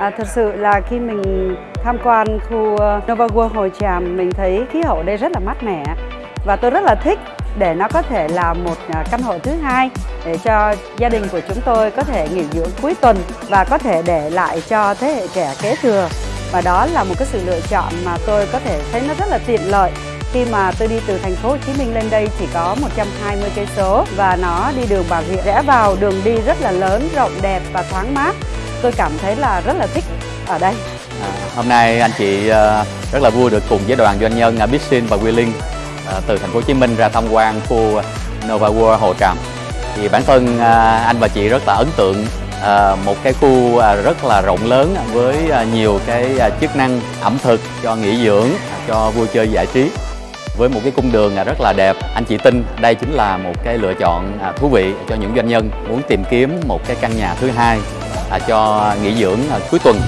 À, thật sự là khi mình tham quan khu ờ, Nova World Hồ Tràm mình thấy khí hậu đây rất là mát mẻ và tôi rất là thích để nó có thể là một ờ, căn hộ thứ hai để cho gia đình của chúng tôi có thể nghỉ dưỡng cuối tuần và có thể để lại cho thế hệ trẻ kế thừa và đó là một cái sự lựa chọn mà tôi có thể thấy nó rất là tiện lợi khi mà tôi đi từ thành phố Hồ Chí Minh lên đây chỉ có 120 cây số và nó đi đường Bà Rịa rẽ vào đường đi rất là lớn, rộng đẹp và thoáng mát. Tôi cảm thấy là rất là thích ở đây. À, hôm nay anh chị ờ, rất là vui được cùng với đoàn doanh nhân à, ở Bixin và Wheeling ờ, từ thành phố Hồ Chí Minh ra tham quan khu Nova World Hồ Tràm. Thì bản thân à, anh và chị rất là ấn tượng ờ, một cái khu à, rất là rộng lớn với nhiều cái chức năng ẩm thực cho nghỉ dưỡng, cho vui chơi giải trí với một cái cung đường rất là đẹp anh chị tin đây chính là một cái lựa chọn thú vị cho những doanh nhân muốn tìm kiếm một cái căn nhà thứ hai À, cho nghỉ dưỡng à, cuối tuần.